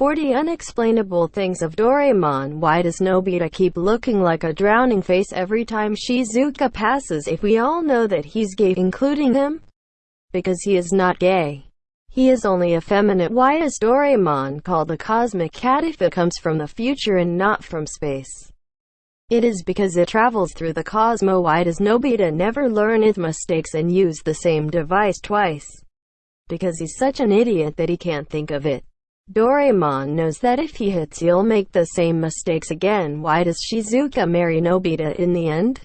40 Unexplainable Things of Doraemon Why does Nobita keep looking like a drowning face every time Shizuka passes if we all know that he's gay including him? Because he is not gay. He is only effeminate. Why is Doraemon called the cosmic cat if it comes from the future and not from space? It is because it travels through the cosmos. Why does Nobita never learn his mistakes and use the same device twice? Because he's such an idiot that he can't think of it. Doraemon knows that if he hits he'll make the same mistakes again. Why does Shizuka marry Nobita in the end?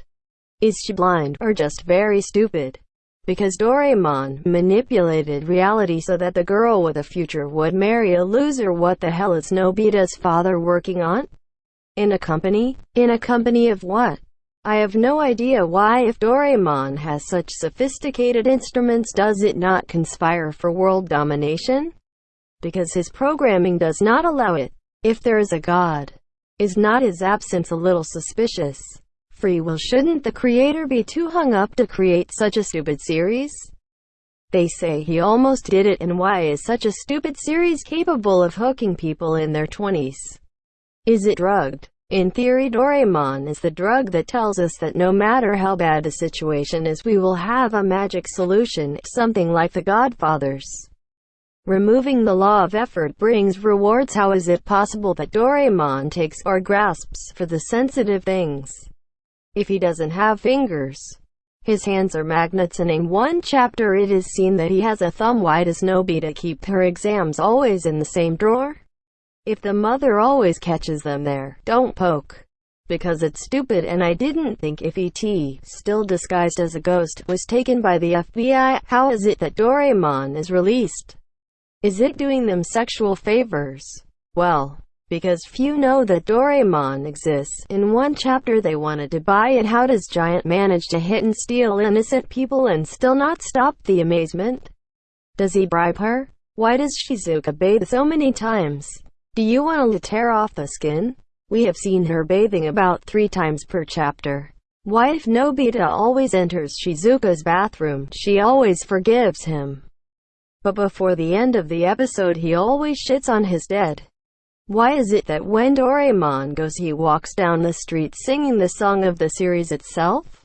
Is she blind, or just very stupid? Because Doraemon manipulated reality so that the girl with a future would marry a loser. What the hell is Nobita's father working on? In a company? In a company of what? I have no idea why if Doraemon has such sophisticated instruments does it not conspire for world domination? Because his programming does not allow it. If there is a God, is not his absence a little suspicious? Free will shouldn't the creator be too hung up to create such a stupid series? They say he almost did it and why is such a stupid series capable of hooking people in their 20s? Is it drugged? In theory Doraemon is the drug that tells us that no matter how bad the situation is we will have a magic solution, something like the Godfathers. Removing the law of effort brings rewards How is it possible that Doraemon takes or grasps for the sensitive things? If he doesn't have fingers, his hands are magnets and in one chapter it is seen that he has a thumb Why does Nobita keep her exams always in the same drawer? If the mother always catches them there, don't poke. Because it's stupid and I didn't think if E.T., still disguised as a ghost, was taken by the FBI, how is it that Doraemon is released? Is it doing them sexual favors? Well, because few know that Doraemon exists. In one chapter they wanted to buy it how does Giant manage to hit and steal innocent people and still not stop the amazement? Does he bribe her? Why does Shizuka bathe so many times? Do you want to tear off the skin? We have seen her bathing about three times per chapter. Why if Nobita always enters Shizuka's bathroom, she always forgives him. But before the end of the episode he always shits on his dead. Why is it that when Doraemon goes he walks down the street singing the song of the series itself?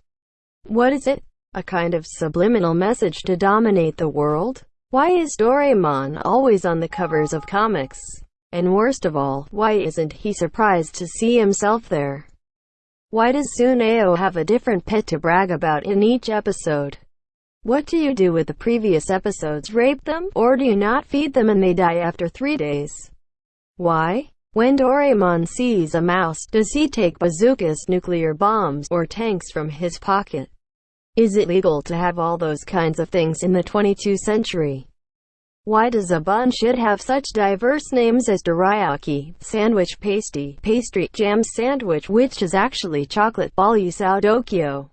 What is it? A kind of subliminal message to dominate the world? Why is Doraemon always on the covers of comics? And worst of all, why isn't he surprised to see himself there? Why does Suneo have a different pet to brag about in each episode? What do you do with the previous episodes? Rape them? Or do you not feed them and they die after three days? Why? When Doraemon sees a mouse, does he take bazookas, nuclear bombs, or tanks from his pocket? Is it legal to have all those kinds of things in the 22nd century? Why does a bun should have such diverse names as dorayaki, sandwich pasty, pastry, jam sandwich which is actually chocolate balusao dokyo?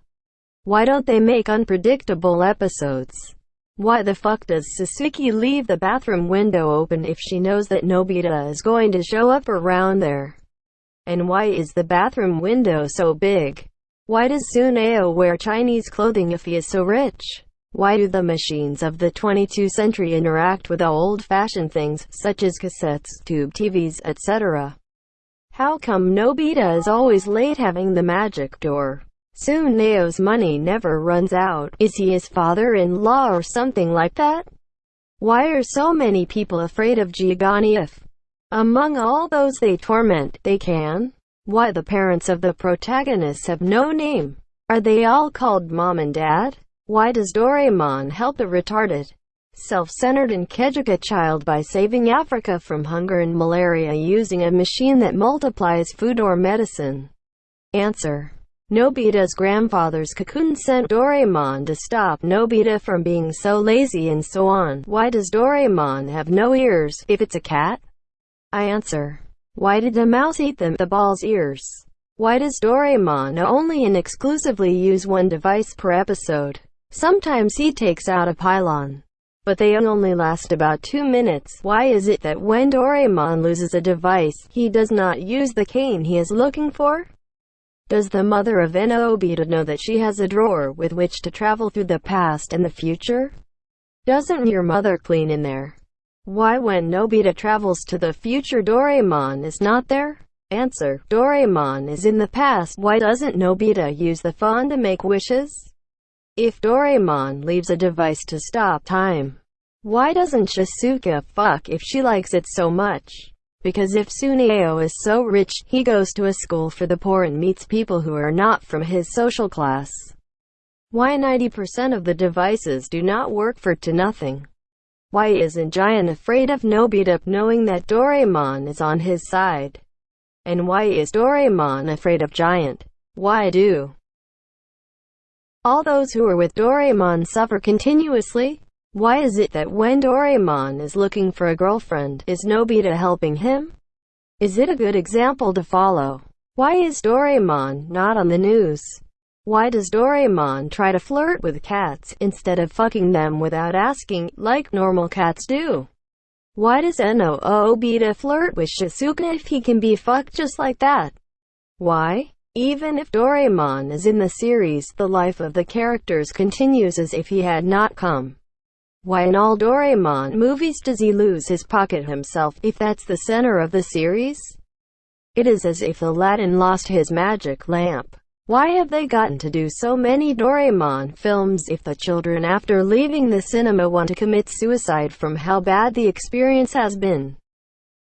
Why don't they make unpredictable episodes? Why the fuck does Sasuke leave the bathroom window open if she knows that Nobita is going to show up around there? And why is the bathroom window so big? Why does Suneo wear Chinese clothing if he is so rich? Why do the machines of the 22nd century interact with old-fashioned things, such as cassettes, tube TVs, etc.? How come Nobita is always late having the magic door? Suneo's money never runs out. Is he his father-in-law or something like that? Why are so many people afraid of Giovanni if, among all those they torment, they can? Why the parents of the protagonists have no name? Are they all called mom and dad? Why does Doraemon help a retarded, self-centered and Kejuka child by saving Africa from hunger and malaria using a machine that multiplies food or medicine? Answer. Nobita's grandfather's cocoon sent Doraemon to stop Nobita from being so lazy and so on. Why does Doraemon have no ears, if it's a cat? I answer. Why did the mouse eat them, the ball's ears? Why does Doraemon only and exclusively use one device per episode? Sometimes he takes out a pylon, but they only last about two minutes. Why is it that when Doraemon loses a device, he does not use the cane he is looking for? Does the mother of Nobita know that she has a drawer with which to travel through the past and the future? Doesn't your mother clean in there? Why when Nobita travels to the future Doraemon is not there? Answer. Doraemon is in the past. Why doesn't Nobita use the phone to make wishes? If Doraemon leaves a device to stop time, why doesn't Shizuka fuck if she likes it so much? Because if Suneo is so rich, he goes to a school for the poor and meets people who are not from his social class. Why 90% of the devices do not work for to nothing? Why isn't Giant afraid of Nobita knowing that Doraemon is on his side? And why is Doraemon afraid of Giant? Why do all those who are with Doraemon suffer continuously? Why is it that when Doraemon is looking for a girlfriend, is Nobita helping him? Is it a good example to follow? Why is Doraemon not on the news? Why does Doraemon try to flirt with cats, instead of fucking them without asking, like normal cats do? Why does Nobita flirt with Shizuka if he can be fucked just like that? Why? Even if Doraemon is in the series, the life of the characters continues as if he had not come. Why in all Doraemon movies does he lose his pocket himself, if that's the center of the series? It is as if Aladdin lost his magic lamp. Why have they gotten to do so many Doraemon films if the children after leaving the cinema want to commit suicide from how bad the experience has been?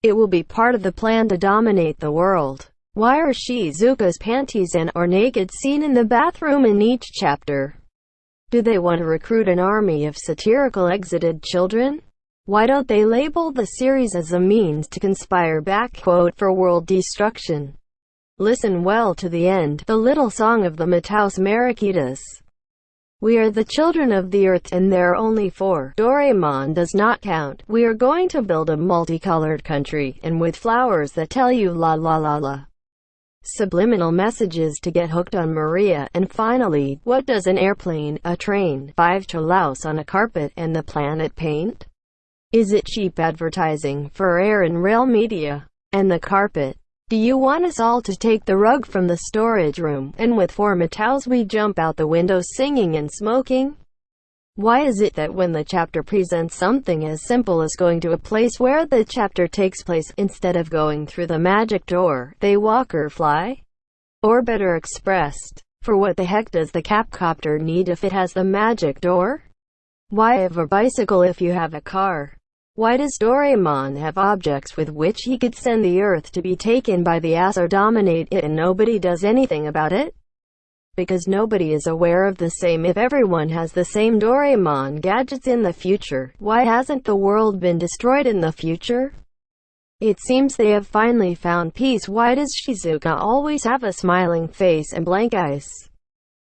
It will be part of the plan to dominate the world. Why are Shizuka's panties and or naked seen in the bathroom in each chapter? Do they want to recruit an army of satirical exited children? Why don't they label the series as a means to conspire back quote for world destruction? Listen well to the end, the little song of the Mataus Mariquitas. We are the children of the earth and there are only four. Doraemon does not count. We are going to build a multicolored country, and with flowers that tell you la la la la. Subliminal messages to get hooked on Maria, and finally, what does an airplane, a train, five cholaus on a carpet, and the planet paint? Is it cheap advertising for air and rail media? And the carpet? Do you want us all to take the rug from the storage room, and with four Mataus we jump out the window singing and smoking? Why is it that when the chapter presents something as simple as going to a place where the chapter takes place, instead of going through the magic door, they walk or fly? Or better expressed, for what the heck does the Capcopter need if it has the magic door? Why have a bicycle if you have a car? Why does Doraemon have objects with which he could send the Earth to be taken by the ass or dominate it and nobody does anything about it? Because nobody is aware of the same if everyone has the same Doraemon gadgets in the future, why hasn't the world been destroyed in the future? It seems they have finally found peace why does Shizuka always have a smiling face and blank eyes?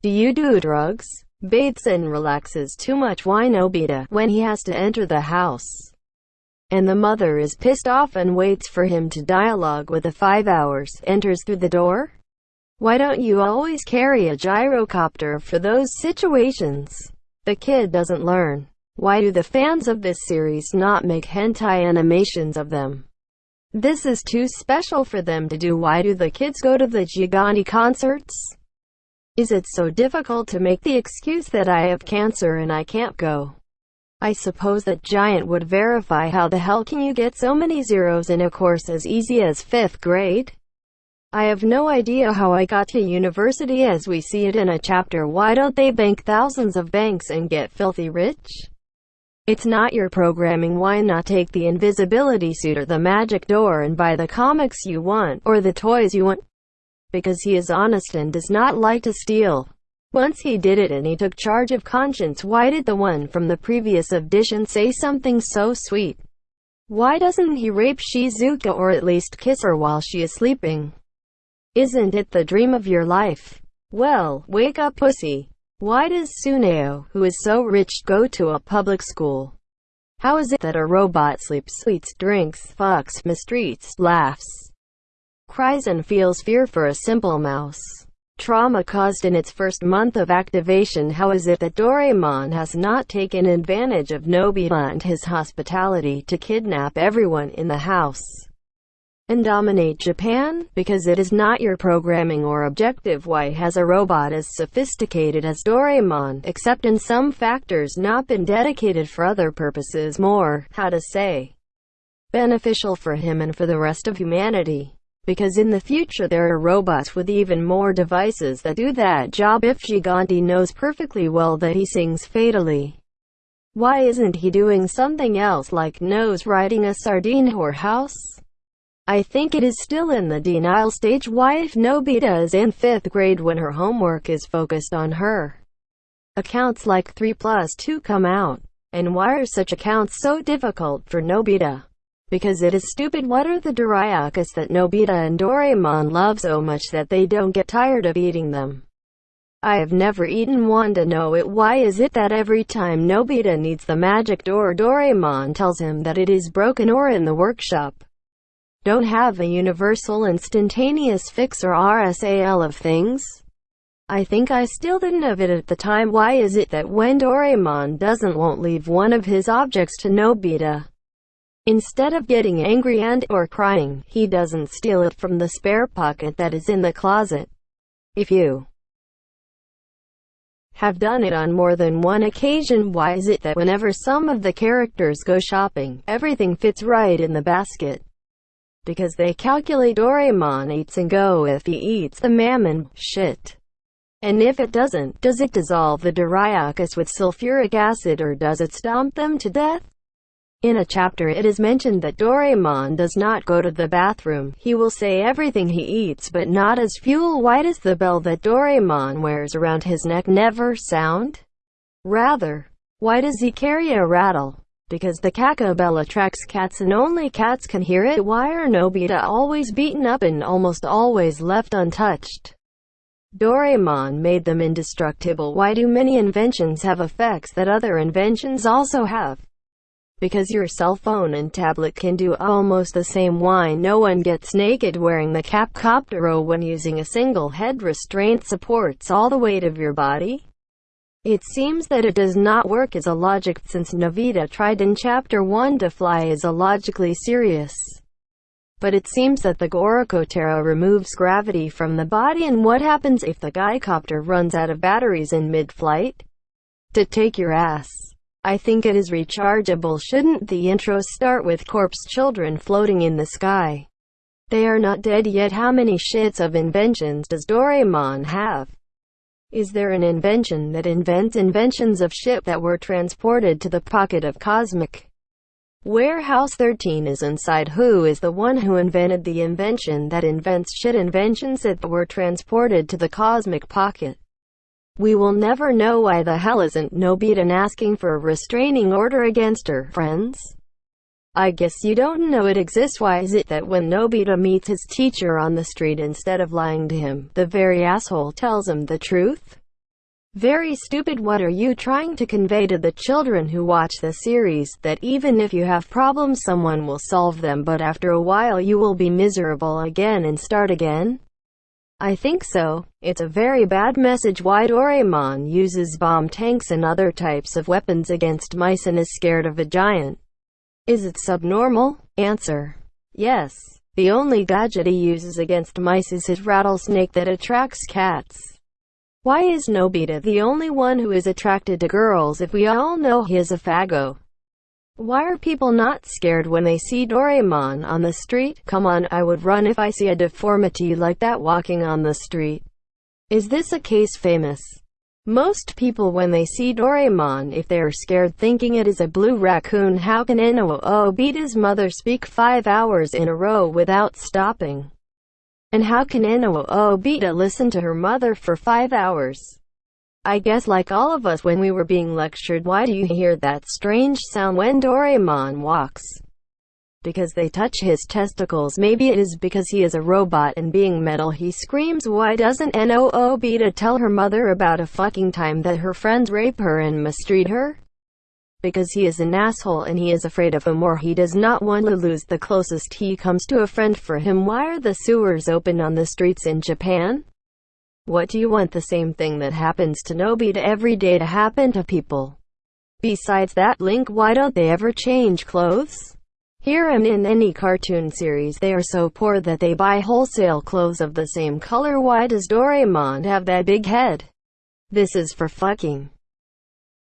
Do you do drugs? Bathes and relaxes too much why Nobita, when he has to enter the house? and the mother is pissed off and waits for him to dialogue with the five hours, enters through the door? Why don't you always carry a gyrocopter for those situations? The kid doesn't learn. Why do the fans of this series not make hentai animations of them? This is too special for them to do why do the kids go to the Gigante concerts? Is it so difficult to make the excuse that I have cancer and I can't go? I suppose that Giant would verify how the hell can you get so many zeros in a course as easy as 5th grade? I have no idea how I got to university as we see it in a chapter why don't they bank thousands of banks and get filthy rich? It's not your programming why not take the invisibility suit or the magic door and buy the comics you want, or the toys you want? Because he is honest and does not like to steal. Once he did it and he took charge of conscience why did the one from the previous edition say something so sweet? Why doesn't he rape Shizuka or at least kiss her while she is sleeping? Isn't it the dream of your life? Well, wake up pussy. Why does Suneo, who is so rich, go to a public school? How is it that a robot sleeps, eats, drinks, fucks, mistreats, laughs, cries and feels fear for a simple mouse? trauma caused in its first month of activation how is it that Doraemon has not taken advantage of Nobita and his hospitality to kidnap everyone in the house and dominate Japan? Because it is not your programming or objective why has a robot as sophisticated as Doraemon, except in some factors not been dedicated for other purposes more, how to say, beneficial for him and for the rest of humanity. Because in the future there are robots with even more devices that do that job if Gigante knows perfectly well that he sings fatally. Why isn't he doing something else like nose riding a sardine whorehouse? I think it is still in the denial stage why if Nobita is in 5th grade when her homework is focused on her. Accounts like 3 plus 2 come out. And why are such accounts so difficult for Nobita? Because it is stupid what are the Dorayakis that Nobita and Doraemon love so much that they don't get tired of eating them? I have never eaten one to know it. Why is it that every time Nobita needs the magic door Doraemon tells him that it is broken or in the workshop? Don't have a universal instantaneous fix or RSAL of things? I think I still didn't have it at the time. Why is it that when Doraemon doesn't won't leave one of his objects to Nobita? Instead of getting angry and or crying, he doesn't steal it from the spare pocket that is in the closet. If you have done it on more than one occasion why is it that whenever some of the characters go shopping, everything fits right in the basket? Because they calculate Doraemon eats and go if he eats the mammon, shit. And if it doesn't, does it dissolve the Dorayakis with sulfuric acid or does it stomp them to death? In a chapter it is mentioned that Doraemon does not go to the bathroom. He will say everything he eats but not as fuel. Why does the bell that Doraemon wears around his neck never sound? Rather, why does he carry a rattle? Because the Kaka attracts cats and only cats can hear it. Why are Nobita always beaten up and almost always left untouched? Doraemon made them indestructible. Why do many inventions have effects that other inventions also have? Because your cell phone and tablet can do almost the same why no one gets naked wearing the Capcoptero when using a single head restraint supports all the weight of your body? It seems that it does not work as a logic since Nobita tried in Chapter 1 to fly is illogically serious. But it seems that the Gorokotero removes gravity from the body and what happens if the Guycopter runs out of batteries in mid-flight? To take your ass. I think it is rechargeable shouldn't the intro start with corpse children floating in the sky? They are not dead yet how many shits of inventions does Doraemon have? Is there an invention that invents inventions of shit that were transported to the pocket of Cosmic? Warehouse 13 is inside who is the one who invented the invention that invents shit inventions that were transported to the cosmic pocket. We will never know why the hell isn't Nobita asking for a restraining order against her friends. I guess you don't know it exists why is it that when Nobita meets his teacher on the street instead of lying to him, the very asshole tells him the truth? Very stupid what are you trying to convey to the children who watch the series, that even if you have problems someone will solve them but after a while you will be miserable again and start again? I think so. It's a very bad message why Doraemon uses bomb tanks and other types of weapons against mice and is scared of a giant. Is it subnormal? Answer. Yes. The only gadget he uses against mice is his rattlesnake that attracts cats. Why is Nobita the only one who is attracted to girls if we all know he is a faggot? Why are people not scared when they see Doraemon on the street? Come on, I would run if I see a deformity like that walking on the street. Is this a case famous? Most people when they see Doraemon if they are scared thinking it is a blue raccoon how can Ino beat his mother speak five hours in a row without stopping? And how can Ino beat a listen to her mother for five hours? I guess like all of us when we were being lectured why do you hear that strange sound when Doraemon walks? Because they touch his testicles maybe it is because he is a robot and being metal he screams why doesn't Nobita tell her mother about a fucking time that her friends rape her and mistreat her? Because he is an asshole and he is afraid of him or he does not want to lose the closest he comes to a friend for him why are the sewers open on the streets in Japan? What do you want the same thing that happens to Nobita every day to happen to people? Besides that link why don't they ever change clothes? Here and in any cartoon series they are so poor that they buy wholesale clothes of the same color why does Doraemon have that big head? This is for fucking.